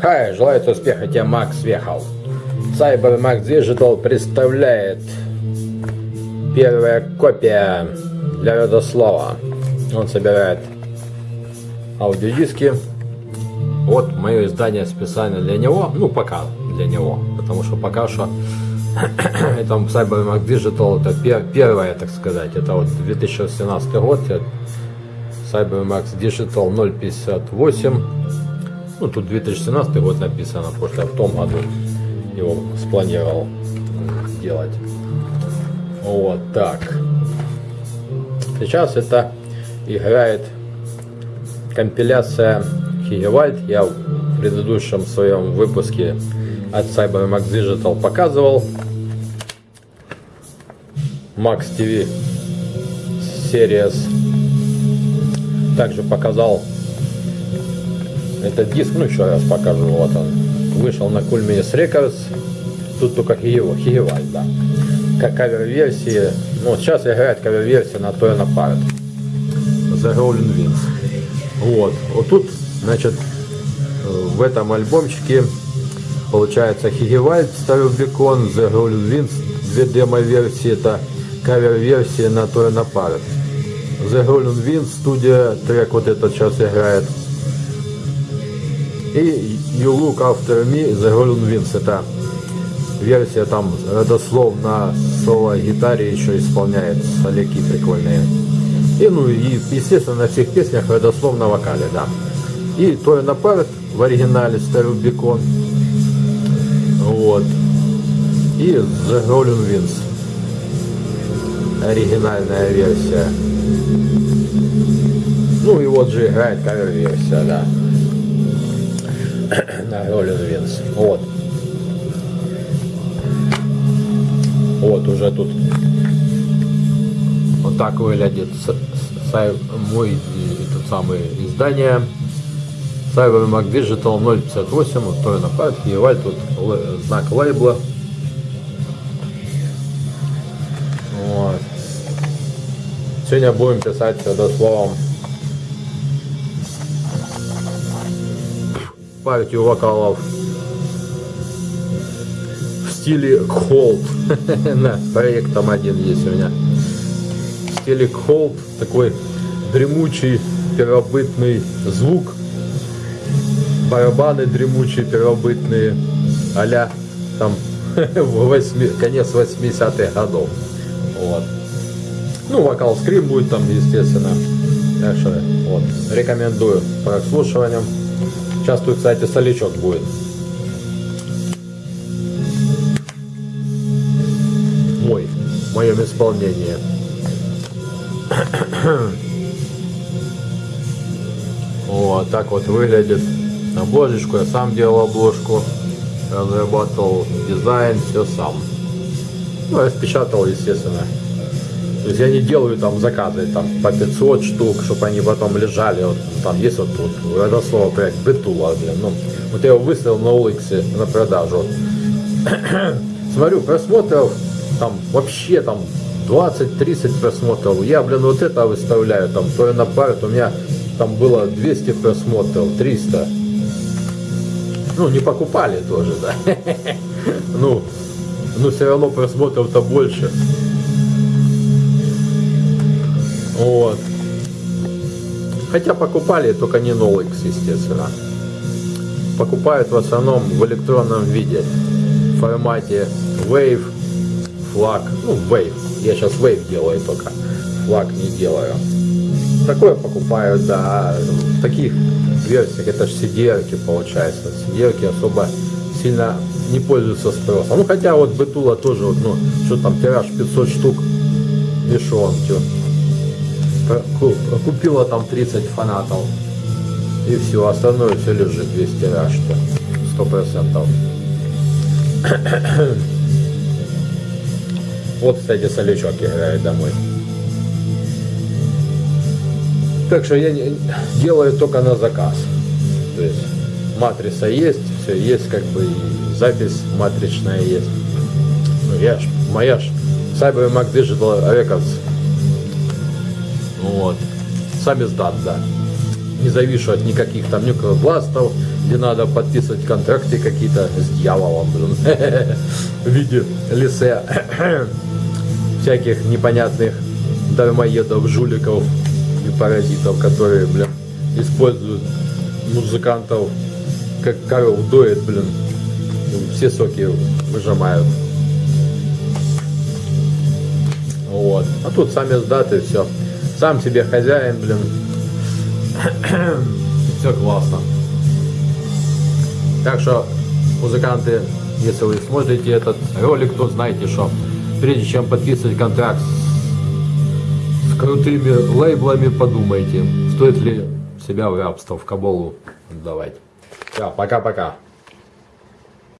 Хай, желаю успеха тебе, Макс Вехал. Cyber Max Digital представляет первая копия для Родослава. Он собирает аудиодиски. Вот мое издание специально для него. Ну, пока для него. Потому что пока что это Cyber Max Digital, это пер, первое, так сказать. Это вот 2017 год. Cyber Max Digital 058 ну, тут 2017 год написано, потому что в том году его спланировал делать. Вот так. Сейчас это играет компиляция Хигевальд. Я в предыдущем своем выпуске от CyberMax Digital показывал. Max TV Series. Также показал этот диск, ну еще раз покажу, вот он. Вышел на Coolminis Records. Тут только Хиево, Хиеваль, да. Как кавер-версии. Ну, сейчас играет кавер-версия на Toyota Pirate. The Rolling Winds. Вот. Вот тут, значит, в этом альбомчике получается Хигевальд Старый Бекон, The Rolling Winds, две демо-версии, это кавер-версия на Toyota Pirate. The Rolling Winds, студия, трек вот этот сейчас играет и You Look After Me The Golden Wings. Версия там родослов на соло-гитаре еще исполняет соляки прикольные. И ну и естественно на всех песнях родослов на вокале, да. И Той Напарт в оригинале Старый Бекон. Вот. И The Golden Wings. Оригинальная версия. Ну и вот же играет кавер-версия, да на Rolling Wins. Вот. Вот уже тут вот так выглядит мой этот самый издание Cyber Mac Digital 058 вот то на памятке Еваль тут знак лейбла вот. сегодня будем писать словом партию вокалов в стиле холд. На проектом один есть у меня. В стиле холд такой дремучий первобытный звук. Барабаны дремучие первобытные. а там 8, конец 80-х годов. Вот. Ну, вокал скрим будет там, естественно. Что, вот, рекомендую прослушиванием. Сейчас тут, кстати, солячок будет. Мой, в моем исполнении. Вот так вот выглядит обложечку. Я сам делал обложку, разрабатывал дизайн, все сам. Ну, распечатал, естественно. То есть я не делаю там заказы там по 500 штук, чтобы они потом лежали. Вот, там есть вот тут родословно проект Бетула, блин. Ну, вот я его выставил на улице на продажу. Смотрю, просмотров там вообще там 20-30 просмотров. Я, блин, вот это выставляю, там, то на пару, у меня там было 200 просмотров, 300. Ну, не покупали тоже, да. Ну, но все равно просмотров-то больше. Вот. Хотя покупали только не Nolix, естественно. Покупают в основном в электронном виде. В формате Wave, флаг. Ну, Wave. Я сейчас Wave делаю только. Флаг не делаю. Такое покупают, да. В таких версиях это же cdr получается. cdr особо сильно не пользуются спросом. Ну, хотя вот Бетула тоже, вот, ну, что там, тираж 500 штук, и шо купила там 30 фанатов. И все, остальное все лежит, весь тираж, сто процентов. Вот, кстати, солячок играет домой. Так что я делаю только на заказ. То есть матрица есть, все есть, как бы запись матричная есть. Ну я ж, моя ж Cyber Mac Digital Records вот. Сами сдат, да. Не завишу от никаких там нюклопластов, где надо подписывать контракты какие-то с дьяволом, блин, в виде лисе всяких непонятных дармоедов, жуликов и паразитов, которые, блин, используют музыкантов как коров доят, блин, все соки выжимают. Вот. А тут сами сдаты, все. Сам себе хозяин, блин. все классно. Так что, музыканты, если вы смотрите этот ролик, то знаете, что прежде чем подписывать контракт с, крутыми лейблами, подумайте, стоит ли себя в рабство, в каболу отдавать. Все, пока-пока.